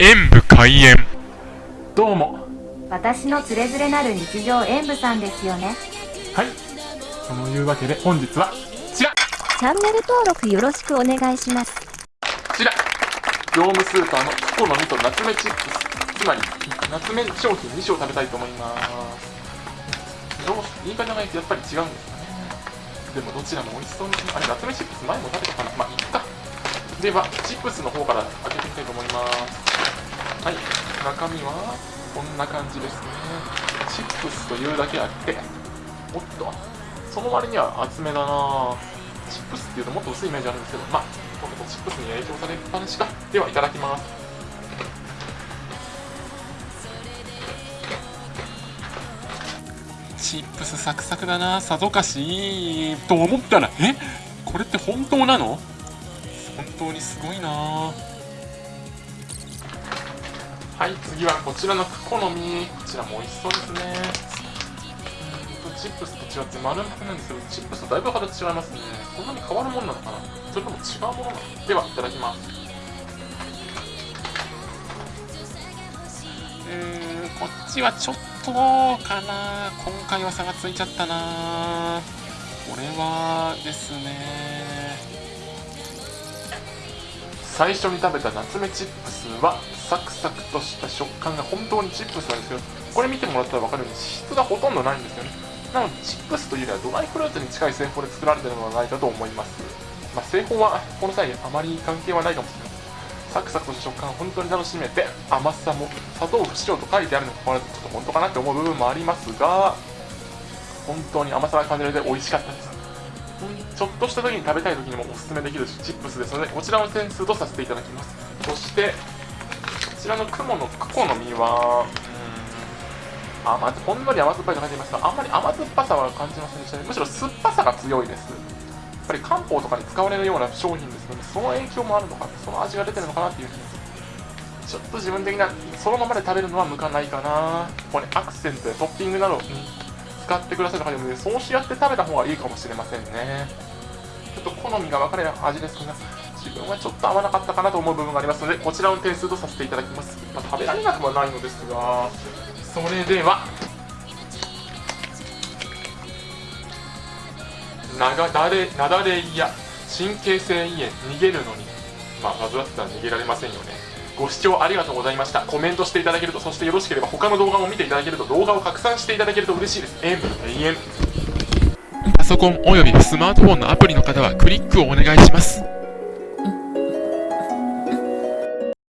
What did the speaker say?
演武開演。どうも。私のつれづれなる日常演舞さんですよね。はい。そのいうわけで本日はこちら。チャンネル登録よろしくお願いします。こちら。業務スーパーのココの実と夏目チップス。つまり夏目商品2種を食べたいと思います。どう言い方がやっぱり違うんですかね。でもどちらも美味しそうですねあれ夏目チップス前も食べたかな。まあいいか。ではチップスの方から開けてみたいと思いますはい。中身はこんな感じですね。チップスというだけあっておっとその割には厚めだな。チップスっていうともっと薄いイメージあるんですけどまあほとんどチップスに影響されっぱなしかではいただきます。チップスサクサクだな。さぞかしと思ったらえ？これって本当なの？本当にすごいな。はい次はこちらのクコの実こちらも美味しそうですね。チップスと違って丸々なんですけどチップスとだいぶ形違いますね。こんなに変わるもんなのかな。それとも違うものなのではいただきます。うんこっちはちょっとかな。今回は差がついちゃったな。これはですね。最初に食べた夏目チップスはサクサクとした食感が本当にチップスなんですけどこれ見てもらったら分かるように脂質がほとんどないんですよね。なのでチップスというよりはドライフルーツに近い製法で作られているのではないかと思います、まあ、製法はこの際あまり関係はないかもしれません。サクサクとした食感を本当に楽しめて甘さも砂糖不使用と書いてあるにもかかわらずちょっと本当かなって思う部分もありますが本当に甘さが感じられて美味しかったです。ちょっとした時に食べたい時にもおすすめできるチップスですのでこちらの点数とさせていただきます。そしてこちらの雲のクコの実はうん甘ほんのり甘酸っぱいと書いていますがあんまり甘酸っぱさは感じませんでしたね。むしろ酸っぱさが強いです。やっぱり漢方とかに使われるような商品ですのでその影響もあるのかその味が出てるのかなっていうふうにちょっと自分的なそのままで食べるのは向かないかな。これアクセントやトッピングなどに使ってくださる方いるそうしやって食べた方がいいかもしれませんね。ちょっと好みが分かれる味ですが自分はちょっと合わなかったかなと思う部分がありますのでこちらの点数とさせていただきます、まあ、食べられなくはないのですがそれではなだれなだれや神経性胃炎逃げるのに。まあ患ってたら逃げられませんよね。ご視聴ありがとうございました。コメントしていただけるとそしてよろしければ他の動画も見ていただけると動画を拡散していただけると嬉しいです。演武永遠パソコンおよびスマートフォンのアプリの方はクリックをお願いします。